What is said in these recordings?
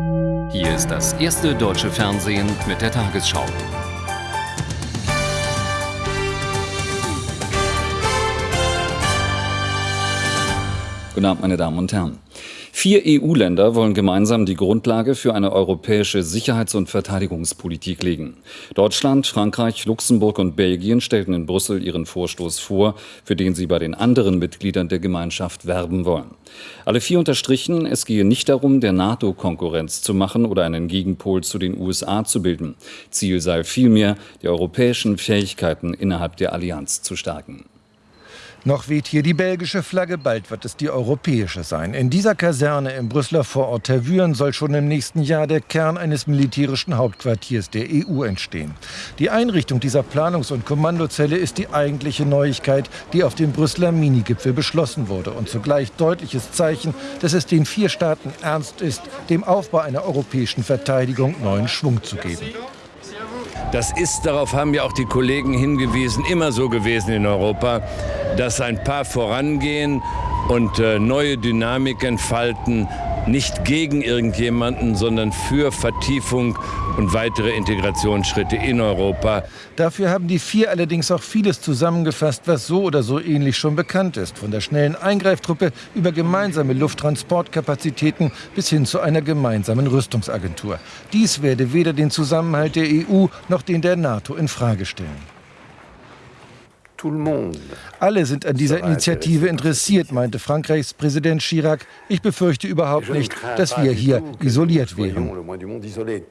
Hier ist das erste deutsche Fernsehen mit der Tagesschau. Guten Abend, meine Damen und Herren. Vier EU-Länder wollen gemeinsam die Grundlage für eine europäische Sicherheits- und Verteidigungspolitik legen. Deutschland, Frankreich, Luxemburg und Belgien stellten in Brüssel ihren Vorstoß vor, für den sie bei den anderen Mitgliedern der Gemeinschaft werben wollen. Alle vier unterstrichen, es gehe nicht darum, der NATO Konkurrenz zu machen oder einen Gegenpol zu den USA zu bilden. Ziel sei vielmehr, die europäischen Fähigkeiten innerhalb der Allianz zu stärken. Noch weht hier die belgische Flagge, bald wird es die europäische sein. In dieser Kaserne im Brüsseler Vorort Tervuren soll schon im nächsten Jahr der Kern eines militärischen Hauptquartiers der EU entstehen. Die Einrichtung dieser Planungs- und Kommandozelle ist die eigentliche Neuigkeit, die auf dem Brüsseler Minigipfel beschlossen wurde und zugleich deutliches Zeichen, dass es den vier Staaten ernst ist, dem Aufbau einer europäischen Verteidigung neuen Schwung zu geben. Das ist, darauf haben ja auch die Kollegen hingewiesen, immer so gewesen in Europa, dass ein paar vorangehen und äh, neue Dynamik entfalten, nicht gegen irgendjemanden, sondern für Vertiefung und weitere Integrationsschritte in Europa. Dafür haben die vier allerdings auch vieles zusammengefasst, was so oder so ähnlich schon bekannt ist. Von der schnellen Eingreiftruppe über gemeinsame Lufttransportkapazitäten bis hin zu einer gemeinsamen Rüstungsagentur. Dies werde weder den Zusammenhalt der EU noch den der NATO in Frage stellen. Alle sind an dieser Initiative interessiert, meinte Frankreichs Präsident Chirac. Ich befürchte überhaupt nicht, dass wir hier isoliert wären.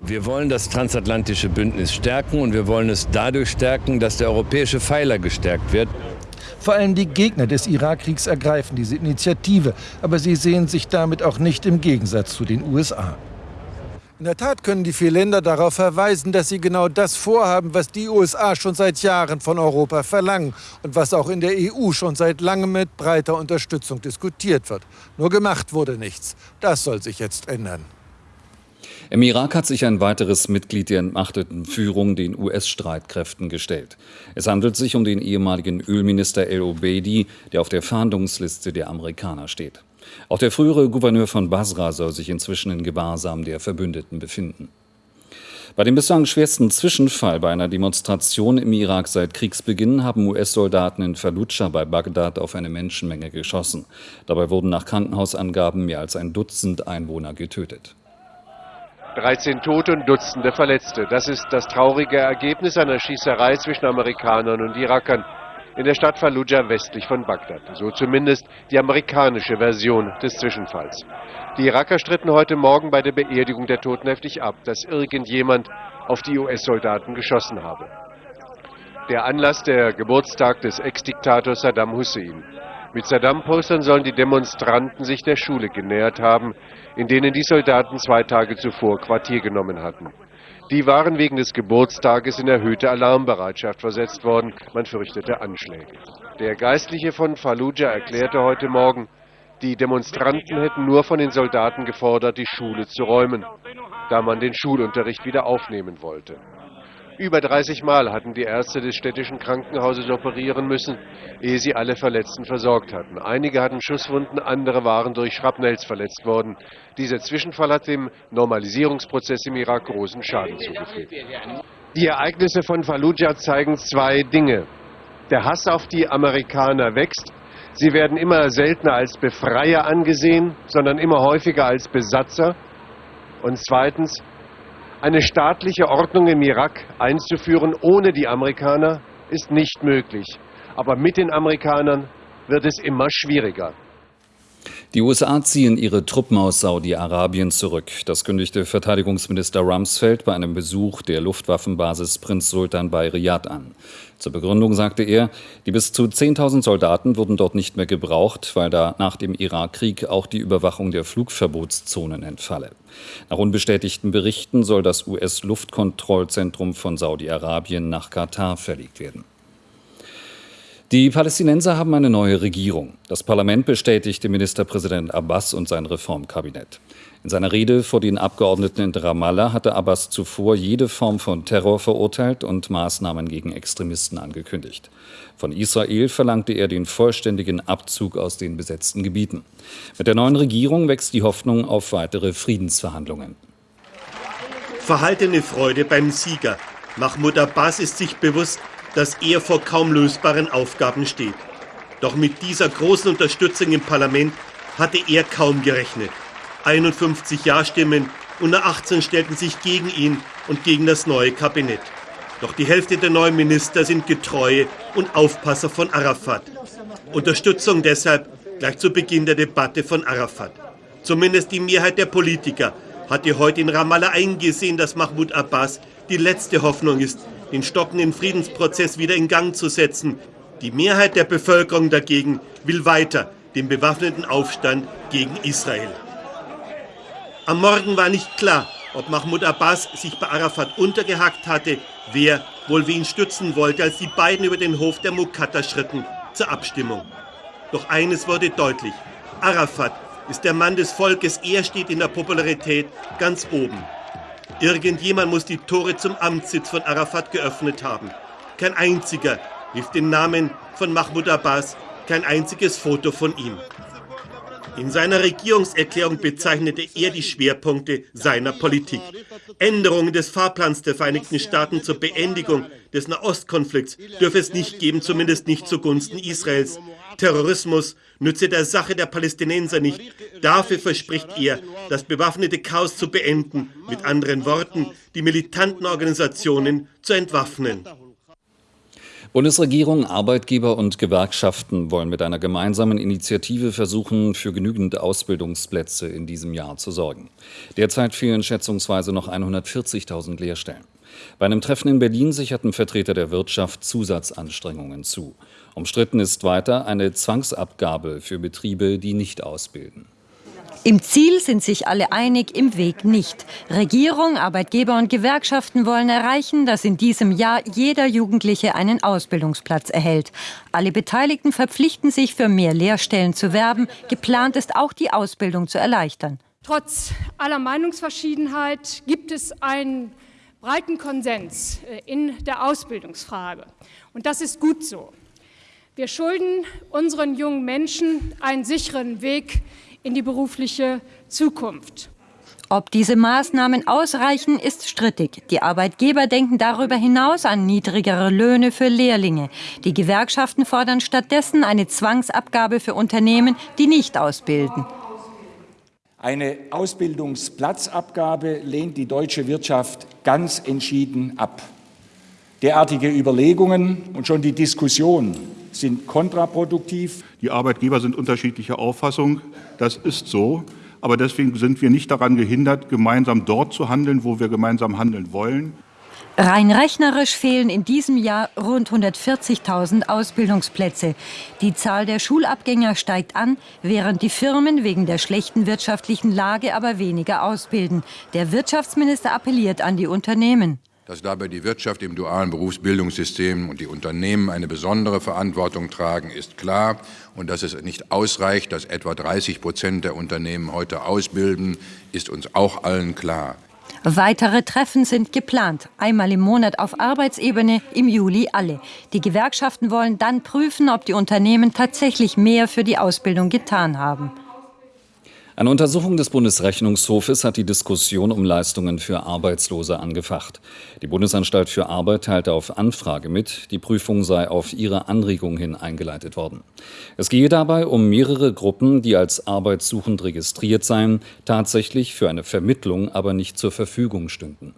Wir wollen das transatlantische Bündnis stärken und wir wollen es dadurch stärken, dass der europäische Pfeiler gestärkt wird. Vor allem die Gegner des Irakkriegs ergreifen diese Initiative, aber sie sehen sich damit auch nicht im Gegensatz zu den USA. In der Tat können die vier Länder darauf verweisen, dass sie genau das vorhaben, was die USA schon seit Jahren von Europa verlangen und was auch in der EU schon seit langem mit breiter Unterstützung diskutiert wird. Nur gemacht wurde nichts. Das soll sich jetzt ändern. Im Irak hat sich ein weiteres Mitglied der entmachteten Führung den US-Streitkräften gestellt. Es handelt sich um den ehemaligen Ölminister El Obeidi, der auf der Fahndungsliste der Amerikaner steht. Auch der frühere Gouverneur von Basra soll sich inzwischen in Gewahrsam der Verbündeten befinden. Bei dem bislang schwersten Zwischenfall bei einer Demonstration im Irak seit Kriegsbeginn haben US-Soldaten in Fallujah bei Bagdad auf eine Menschenmenge geschossen. Dabei wurden nach Krankenhausangaben mehr als ein Dutzend Einwohner getötet. 13 Tote und Dutzende Verletzte. Das ist das traurige Ergebnis einer Schießerei zwischen Amerikanern und Irakern in der Stadt Fallujah westlich von Bagdad. So zumindest die amerikanische Version des Zwischenfalls. Die Iraker stritten heute Morgen bei der Beerdigung der Toten heftig ab, dass irgendjemand auf die US-Soldaten geschossen habe. Der Anlass der Geburtstag des Ex-Diktators Saddam Hussein. Mit Saddam-Postern sollen die Demonstranten sich der Schule genähert haben, in denen die Soldaten zwei Tage zuvor Quartier genommen hatten. Die waren wegen des Geburtstages in erhöhte Alarmbereitschaft versetzt worden. Man fürchtete Anschläge. Der Geistliche von Fallujah erklärte heute Morgen, die Demonstranten hätten nur von den Soldaten gefordert, die Schule zu räumen, da man den Schulunterricht wieder aufnehmen wollte. Über 30 Mal hatten die Ärzte des städtischen Krankenhauses operieren müssen, ehe sie alle Verletzten versorgt hatten. Einige hatten Schusswunden, andere waren durch Schrapnells verletzt worden. Dieser Zwischenfall hat dem Normalisierungsprozess im Irak großen Schaden zugefügt. Die Ereignisse von Fallujah zeigen zwei Dinge. Der Hass auf die Amerikaner wächst. Sie werden immer seltener als Befreier angesehen, sondern immer häufiger als Besatzer. Und zweitens, eine staatliche Ordnung im Irak einzuführen ohne die Amerikaner ist nicht möglich. Aber mit den Amerikanern wird es immer schwieriger. Die USA ziehen ihre Truppen aus Saudi-Arabien zurück. Das kündigte Verteidigungsminister Rumsfeld bei einem Besuch der Luftwaffenbasis Prinz Sultan bei Riyadh an. Zur Begründung sagte er, die bis zu 10.000 Soldaten wurden dort nicht mehr gebraucht, weil da nach dem Irakkrieg auch die Überwachung der Flugverbotszonen entfalle. Nach unbestätigten Berichten soll das US-Luftkontrollzentrum von Saudi-Arabien nach Katar verlegt werden. Die Palästinenser haben eine neue Regierung. Das Parlament bestätigte Ministerpräsident Abbas und sein Reformkabinett. In seiner Rede vor den Abgeordneten in Ramallah hatte Abbas zuvor jede Form von Terror verurteilt und Maßnahmen gegen Extremisten angekündigt. Von Israel verlangte er den vollständigen Abzug aus den besetzten Gebieten. Mit der neuen Regierung wächst die Hoffnung auf weitere Friedensverhandlungen. Verhaltene Freude beim Sieger. Mahmoud Abbas ist sich bewusst, dass er vor kaum lösbaren Aufgaben steht. Doch mit dieser großen Unterstützung im Parlament hatte er kaum gerechnet. 51 Ja-Stimmen und nur 18 stellten sich gegen ihn und gegen das neue Kabinett. Doch die Hälfte der neuen Minister sind Getreue und Aufpasser von Arafat. Unterstützung deshalb gleich zu Beginn der Debatte von Arafat. Zumindest die Mehrheit der Politiker hatte heute in Ramallah eingesehen, dass Mahmoud Abbas die letzte Hoffnung ist, den stockenden Friedensprozess wieder in Gang zu setzen. Die Mehrheit der Bevölkerung dagegen will weiter den bewaffneten Aufstand gegen Israel. Am Morgen war nicht klar, ob Mahmoud Abbas sich bei Arafat untergehackt hatte, wer wohl wen stützen wollte, als die beiden über den Hof der Mukatta schritten zur Abstimmung. Doch eines wurde deutlich. Arafat ist der Mann des Volkes, er steht in der Popularität ganz oben. Irgendjemand muss die Tore zum Amtssitz von Arafat geöffnet haben. Kein einziger rief den Namen von Mahmoud Abbas, kein einziges Foto von ihm. In seiner Regierungserklärung bezeichnete er die Schwerpunkte seiner Politik. Änderungen des Fahrplans der Vereinigten Staaten zur Beendigung des Nahostkonflikts dürfe es nicht geben, zumindest nicht zugunsten Israels. Terrorismus nütze der Sache der Palästinenser nicht. Dafür verspricht er, das bewaffnete Chaos zu beenden, mit anderen Worten, die militanten Organisationen zu entwaffnen. Bundesregierung, Arbeitgeber und Gewerkschaften wollen mit einer gemeinsamen Initiative versuchen, für genügend Ausbildungsplätze in diesem Jahr zu sorgen. Derzeit fehlen schätzungsweise noch 140.000 Lehrstellen. Bei einem Treffen in Berlin sicherten Vertreter der Wirtschaft Zusatzanstrengungen zu. Umstritten ist weiter eine Zwangsabgabe für Betriebe, die nicht ausbilden. Im Ziel sind sich alle einig, im Weg nicht. Regierung, Arbeitgeber und Gewerkschaften wollen erreichen, dass in diesem Jahr jeder Jugendliche einen Ausbildungsplatz erhält. Alle Beteiligten verpflichten sich, für mehr Lehrstellen zu werben. Geplant ist auch, die Ausbildung zu erleichtern. Trotz aller Meinungsverschiedenheit gibt es einen breiten Konsens äh, in der Ausbildungsfrage. Und das ist gut so. Wir schulden unseren jungen Menschen einen sicheren Weg in die berufliche Zukunft. Ob diese Maßnahmen ausreichen, ist strittig. Die Arbeitgeber denken darüber hinaus an niedrigere Löhne für Lehrlinge. Die Gewerkschaften fordern stattdessen eine Zwangsabgabe für Unternehmen, die nicht ausbilden. Eine Ausbildungsplatzabgabe lehnt die deutsche Wirtschaft ganz entschieden ab. Derartige Überlegungen und schon die Diskussion sind kontraproduktiv. Die Arbeitgeber sind unterschiedlicher Auffassung. Das ist so. Aber deswegen sind wir nicht daran gehindert, gemeinsam dort zu handeln, wo wir gemeinsam handeln wollen. Rein rechnerisch fehlen in diesem Jahr rund 140.000 Ausbildungsplätze. Die Zahl der Schulabgänger steigt an, während die Firmen wegen der schlechten wirtschaftlichen Lage aber weniger ausbilden. Der Wirtschaftsminister appelliert an die Unternehmen. Dass dabei die Wirtschaft im dualen Berufsbildungssystem und die Unternehmen eine besondere Verantwortung tragen, ist klar. Und dass es nicht ausreicht, dass etwa 30 Prozent der Unternehmen heute ausbilden, ist uns auch allen klar. Weitere Treffen sind geplant. Einmal im Monat auf Arbeitsebene, im Juli alle. Die Gewerkschaften wollen dann prüfen, ob die Unternehmen tatsächlich mehr für die Ausbildung getan haben. Eine Untersuchung des Bundesrechnungshofes hat die Diskussion um Leistungen für Arbeitslose angefacht. Die Bundesanstalt für Arbeit teilte auf Anfrage mit, die Prüfung sei auf ihre Anregung hin eingeleitet worden. Es gehe dabei um mehrere Gruppen, die als arbeitssuchend registriert seien, tatsächlich für eine Vermittlung aber nicht zur Verfügung stünden.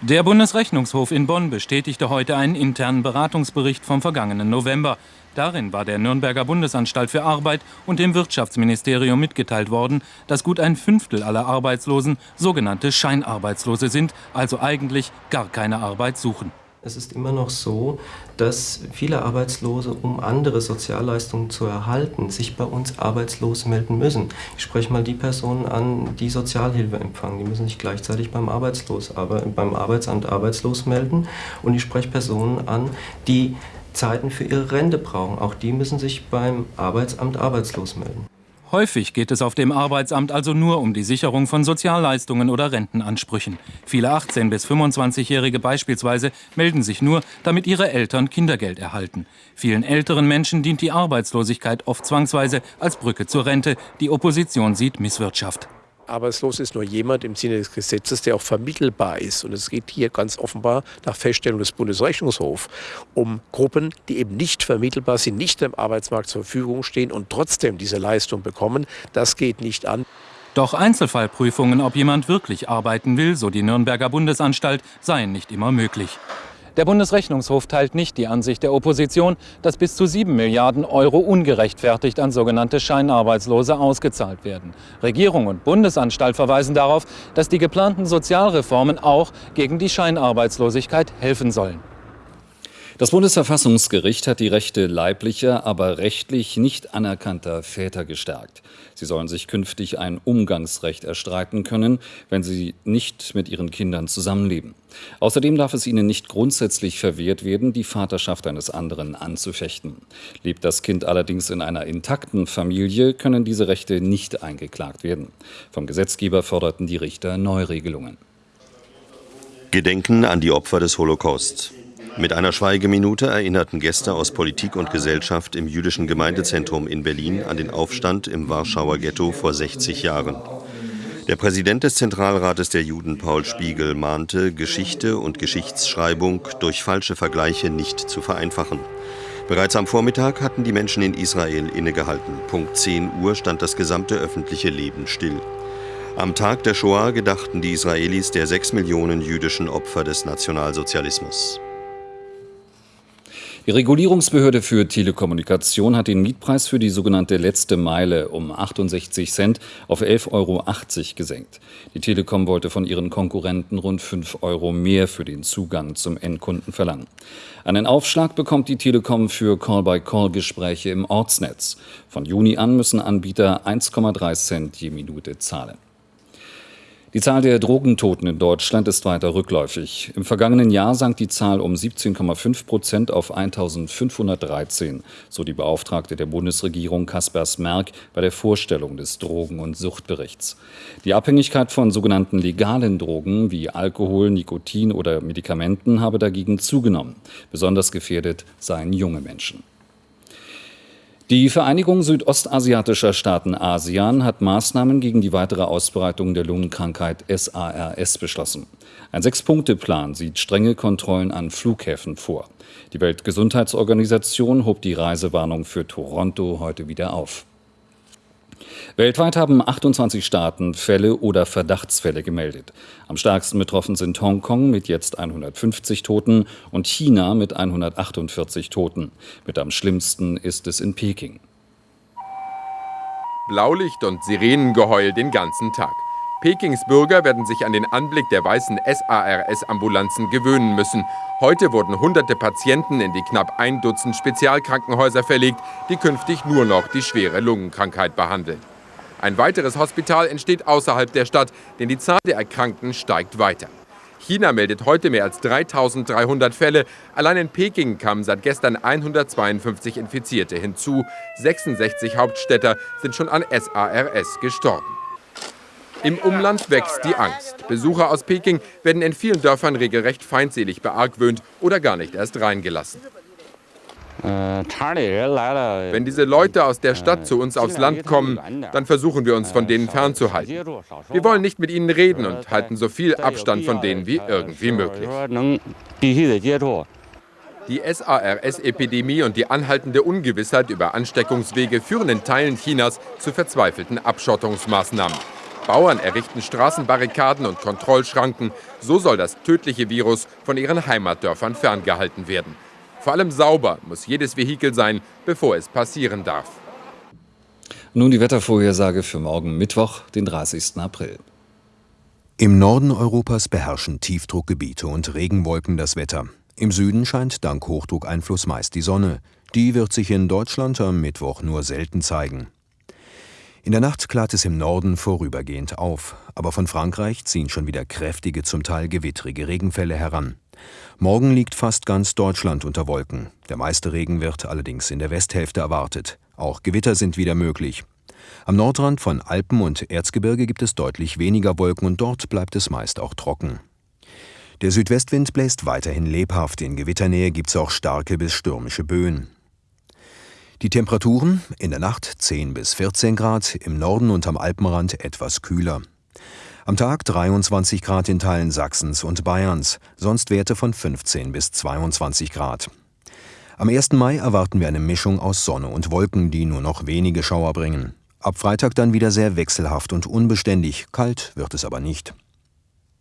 Der Bundesrechnungshof in Bonn bestätigte heute einen internen Beratungsbericht vom vergangenen November. Darin war der Nürnberger Bundesanstalt für Arbeit und dem Wirtschaftsministerium mitgeteilt worden, dass gut ein Fünftel aller Arbeitslosen sogenannte Scheinarbeitslose sind, also eigentlich gar keine Arbeit suchen. Es ist immer noch so, dass viele Arbeitslose, um andere Sozialleistungen zu erhalten, sich bei uns arbeitslos melden müssen. Ich spreche mal die Personen an, die Sozialhilfe empfangen. Die müssen sich gleichzeitig beim, Arbeitslos, beim Arbeitsamt arbeitslos melden. Und ich spreche Personen an, die Zeiten für ihre Rente brauchen. Auch die müssen sich beim Arbeitsamt arbeitslos melden. Häufig geht es auf dem Arbeitsamt also nur um die Sicherung von Sozialleistungen oder Rentenansprüchen. Viele 18- bis 25-Jährige beispielsweise melden sich nur, damit ihre Eltern Kindergeld erhalten. Vielen älteren Menschen dient die Arbeitslosigkeit oft zwangsweise als Brücke zur Rente. Die Opposition sieht Misswirtschaft. Arbeitslos ist nur jemand im Sinne des Gesetzes, der auch vermittelbar ist. Und es geht hier ganz offenbar nach Feststellung des Bundesrechnungshofs um Gruppen, die eben nicht vermittelbar sind, nicht dem Arbeitsmarkt zur Verfügung stehen und trotzdem diese Leistung bekommen. Das geht nicht an. Doch Einzelfallprüfungen, ob jemand wirklich arbeiten will, so die Nürnberger Bundesanstalt, seien nicht immer möglich. Der Bundesrechnungshof teilt nicht die Ansicht der Opposition, dass bis zu 7 Milliarden Euro ungerechtfertigt an sogenannte Scheinarbeitslose ausgezahlt werden. Regierung und Bundesanstalt verweisen darauf, dass die geplanten Sozialreformen auch gegen die Scheinarbeitslosigkeit helfen sollen. Das Bundesverfassungsgericht hat die Rechte leiblicher, aber rechtlich nicht anerkannter Väter gestärkt. Sie sollen sich künftig ein Umgangsrecht erstreiten können, wenn sie nicht mit ihren Kindern zusammenleben. Außerdem darf es ihnen nicht grundsätzlich verwehrt werden, die Vaterschaft eines anderen anzufechten. Lebt das Kind allerdings in einer intakten Familie, können diese Rechte nicht eingeklagt werden. Vom Gesetzgeber forderten die Richter Neuregelungen. Gedenken an die Opfer des Holocaust. Mit einer Schweigeminute erinnerten Gäste aus Politik und Gesellschaft im jüdischen Gemeindezentrum in Berlin an den Aufstand im Warschauer Ghetto vor 60 Jahren. Der Präsident des Zentralrates der Juden, Paul Spiegel, mahnte, Geschichte und Geschichtsschreibung durch falsche Vergleiche nicht zu vereinfachen. Bereits am Vormittag hatten die Menschen in Israel innegehalten. Punkt 10 Uhr stand das gesamte öffentliche Leben still. Am Tag der Shoah gedachten die Israelis der sechs Millionen jüdischen Opfer des Nationalsozialismus. Die Regulierungsbehörde für Telekommunikation hat den Mietpreis für die sogenannte letzte Meile um 68 Cent auf 11,80 Euro gesenkt. Die Telekom wollte von ihren Konkurrenten rund 5 Euro mehr für den Zugang zum Endkunden verlangen. Einen Aufschlag bekommt die Telekom für Call-by-Call-Gespräche im Ortsnetz. Von Juni an müssen Anbieter 1,3 Cent je Minute zahlen. Die Zahl der Drogentoten in Deutschland ist weiter rückläufig. Im vergangenen Jahr sank die Zahl um 17,5 Prozent auf 1513, so die Beauftragte der Bundesregierung Kaspers Merck bei der Vorstellung des Drogen- und Suchtberichts. Die Abhängigkeit von sogenannten legalen Drogen wie Alkohol, Nikotin oder Medikamenten habe dagegen zugenommen. Besonders gefährdet seien junge Menschen. Die Vereinigung südostasiatischer Staaten ASEAN hat Maßnahmen gegen die weitere Ausbreitung der Lungenkrankheit SARS beschlossen. Ein Sechs-Punkte-Plan sieht strenge Kontrollen an Flughäfen vor. Die Weltgesundheitsorganisation hob die Reisewarnung für Toronto heute wieder auf. Weltweit haben 28 Staaten Fälle oder Verdachtsfälle gemeldet. Am stärksten betroffen sind Hongkong mit jetzt 150 Toten und China mit 148 Toten. Mit am schlimmsten ist es in Peking. Blaulicht und Sirenengeheul den ganzen Tag. Pekings Bürger werden sich an den Anblick der weißen SARS-Ambulanzen gewöhnen müssen. Heute wurden hunderte Patienten in die knapp ein Dutzend Spezialkrankenhäuser verlegt, die künftig nur noch die schwere Lungenkrankheit behandeln. Ein weiteres Hospital entsteht außerhalb der Stadt, denn die Zahl der Erkrankten steigt weiter. China meldet heute mehr als 3300 Fälle. Allein in Peking kamen seit gestern 152 Infizierte hinzu. 66 Hauptstädter sind schon an SARS gestorben. Im Umland wächst die Angst. Besucher aus Peking werden in vielen Dörfern regelrecht feindselig beargwöhnt oder gar nicht erst reingelassen. Wenn diese Leute aus der Stadt zu uns aufs Land kommen, dann versuchen wir uns von denen fernzuhalten. Wir wollen nicht mit ihnen reden und halten so viel Abstand von denen wie irgendwie möglich. Die SARS-Epidemie und die anhaltende Ungewissheit über Ansteckungswege führen in Teilen Chinas zu verzweifelten Abschottungsmaßnahmen. Bauern errichten Straßenbarrikaden und Kontrollschranken. So soll das tödliche Virus von ihren Heimatdörfern ferngehalten werden. Vor allem sauber muss jedes Vehikel sein, bevor es passieren darf. Nun die Wettervorhersage für morgen Mittwoch, den 30. April. Im Norden Europas beherrschen Tiefdruckgebiete und Regenwolken das Wetter. Im Süden scheint dank Hochdruckeinfluss meist die Sonne. Die wird sich in Deutschland am Mittwoch nur selten zeigen. In der Nacht klart es im Norden vorübergehend auf, aber von Frankreich ziehen schon wieder kräftige, zum Teil gewittrige Regenfälle heran. Morgen liegt fast ganz Deutschland unter Wolken. Der meiste Regen wird allerdings in der Westhälfte erwartet. Auch Gewitter sind wieder möglich. Am Nordrand von Alpen und Erzgebirge gibt es deutlich weniger Wolken und dort bleibt es meist auch trocken. Der Südwestwind bläst weiterhin lebhaft. In Gewitternähe gibt es auch starke bis stürmische Böen. Die Temperaturen in der Nacht 10 bis 14 Grad, im Norden und am Alpenrand etwas kühler. Am Tag 23 Grad in Teilen Sachsens und Bayerns, sonst Werte von 15 bis 22 Grad. Am 1. Mai erwarten wir eine Mischung aus Sonne und Wolken, die nur noch wenige Schauer bringen. Ab Freitag dann wieder sehr wechselhaft und unbeständig, kalt wird es aber nicht.